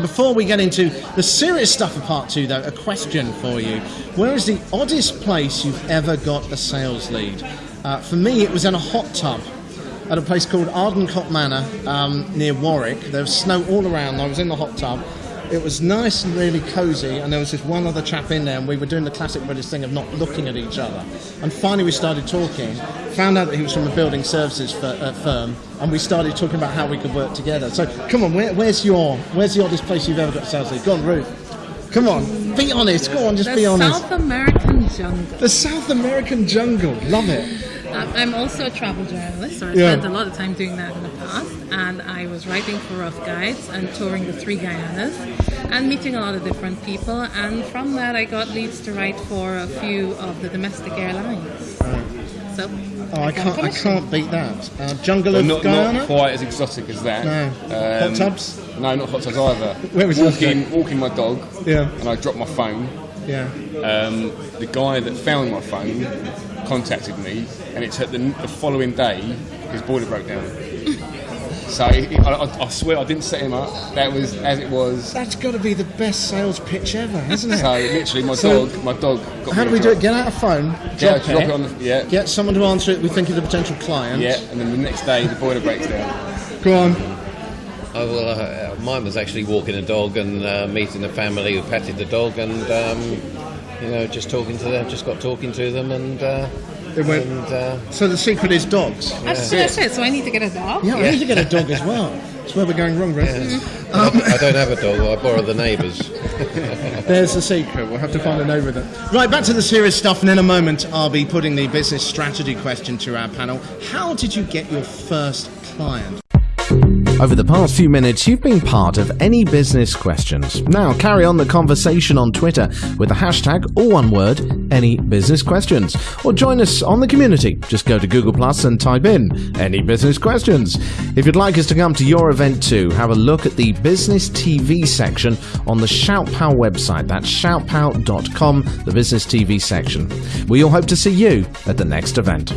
Before we get into the serious stuff of part two, though, a question for you. Where is the oddest place you've ever got a sales lead? Uh, for me, it was in a hot tub at a place called Ardencote Manor um, near Warwick. There was snow all around. I was in the hot tub. It was nice and really cosy, and there was just one other chap in there, and we were doing the classic British thing of not looking at each other. And finally, we started talking. Found out that he was from a building services fir- uh, firm, and we started talking about how we could work together. So, come on, where, where's your where's the oddest place you've ever got a sales lead? Go on, Ruth. Come on, be honest. Go on, just the be honest. The South American jungle. The South American jungle, love it. Um, I'm also a travel journalist, so I Yeah. spent a lot of time doing that in the past. And I was writing for Rough Guides and touring the three Guyanas and meeting a lot of different people. And from that, I got leads to write for a few of the domestic airlines. So, Oh, I got can't, I commission. can't beat that. Uh, jungle Well, of not, Guyana. not quite as exotic as that. No. Hot tubs? No, not hot tubs either. Where was walking, walking my dog, Yeah. and I dropped my phone. Yeah. Um, the guy that found my phone contacted me, and it took the, the following day his boiler broke down. So I, I, I swear I didn't set him up. That was as it was. That's got to be the best sales pitch ever, hasn't it? So literally, my So- dog, my dog. Got How do we do it? Get out a phone, Yeah, drop, drop it, it on the yeah, get someone to answer it. We think is a potential client. yeah, and then the next day the boiler breaks down. Go on. Well, uh, mine was actually walking a dog and uh, meeting a family who petted the dog and, um, you know, just talking to them, just got talking to them and, uh, It went- and uh, So the secret is dogs. That's, that's it. So I need to get a dog. Yeah, I need to get a dog as well. That's where we're going wrong, Ruth. I don't have a dog, I borrow the neighbours. There's the secret. We'll have to find a name with it. Right, back to the serious stuff, and in a moment, I'll be putting the business strategy question to our panel. How did you get your first client? Over the past few minutes, you've been part of Any Business Questions. Now, carry on the conversation on Twitter with the hashtag, or one word, Any Business Questions. Or join us on the community. Just go to Google Plus and type in Any Business Questions. If you'd like us to come to your event too, have a look at the Business TV section on the ShoutPow website. That's shoutpow.com, the Business TV section. We all hope to see you at the next event.